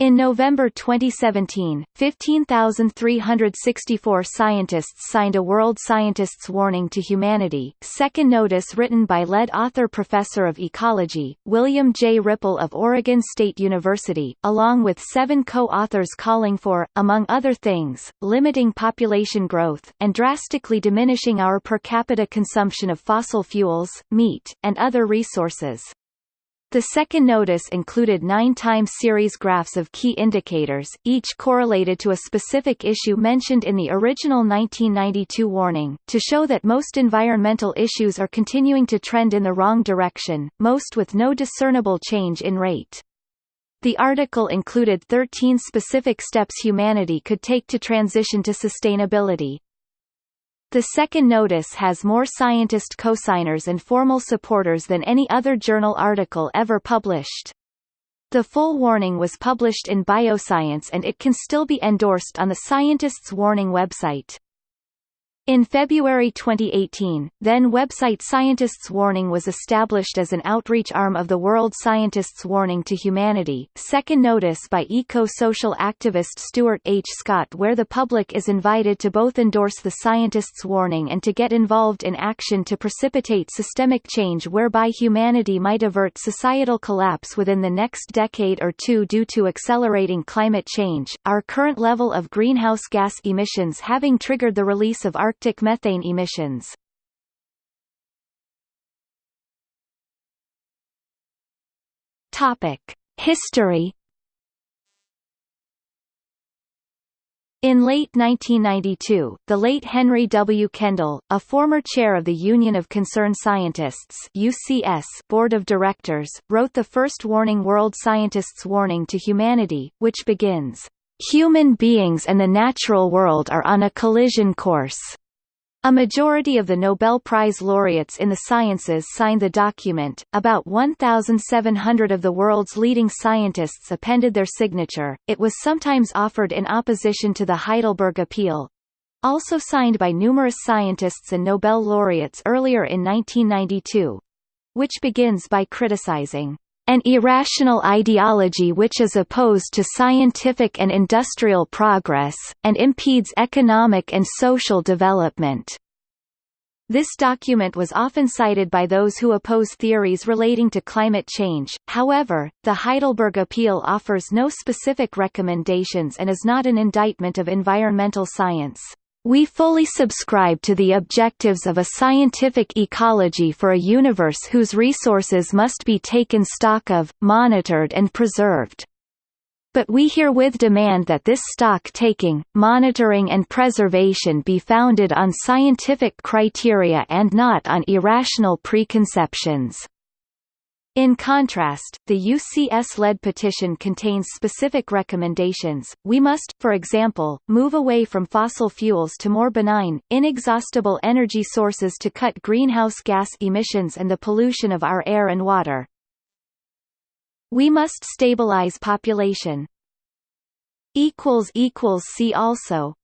In November 2017, 15,364 scientists signed a World Scientists Warning to Humanity, second notice written by lead author Professor of Ecology, William J. Ripple of Oregon State University, along with seven co-authors calling for, among other things, limiting population growth, and drastically diminishing our per capita consumption of fossil fuels, meat, and other resources. The second notice included nine-time series graphs of key indicators, each correlated to a specific issue mentioned in the original 1992 warning, to show that most environmental issues are continuing to trend in the wrong direction, most with no discernible change in rate. The article included 13 specific steps humanity could take to transition to sustainability, the second notice has more scientist cosigners and formal supporters than any other journal article ever published. The full warning was published in Bioscience and it can still be endorsed on the Scientists Warning website. In February 2018, then website Scientists Warning was established as an outreach arm of the World Scientists Warning to Humanity, second notice by eco-social activist Stuart H. Scott where the public is invited to both endorse the Scientists Warning and to get involved in action to precipitate systemic change whereby humanity might avert societal collapse within the next decade or two due to accelerating climate change, our current level of greenhouse gas emissions having triggered the release of Arctic methane emissions. Topic: History In late 1992, the late Henry W. Kendall, a former chair of the Union of Concerned Scientists UCS Board of Directors, wrote the first Warning World Scientists Warning to Humanity, which begins, Human beings and the natural world are on a collision course. A majority of the Nobel Prize laureates in the sciences signed the document, about 1,700 of the world's leading scientists appended their signature, it was sometimes offered in opposition to the Heidelberg Appeal, also signed by numerous scientists and Nobel laureates earlier in 1992, which begins by criticizing an irrational ideology which is opposed to scientific and industrial progress, and impedes economic and social development. This document was often cited by those who oppose theories relating to climate change, however, the Heidelberg Appeal offers no specific recommendations and is not an indictment of environmental science. We fully subscribe to the objectives of a scientific ecology for a universe whose resources must be taken stock of, monitored and preserved. But we herewith demand that this stock-taking, monitoring and preservation be founded on scientific criteria and not on irrational preconceptions. In contrast, the UCS-led petition contains specific recommendations. We must, for example, move away from fossil fuels to more benign, inexhaustible energy sources to cut greenhouse gas emissions and the pollution of our air and water. We must stabilize population. See also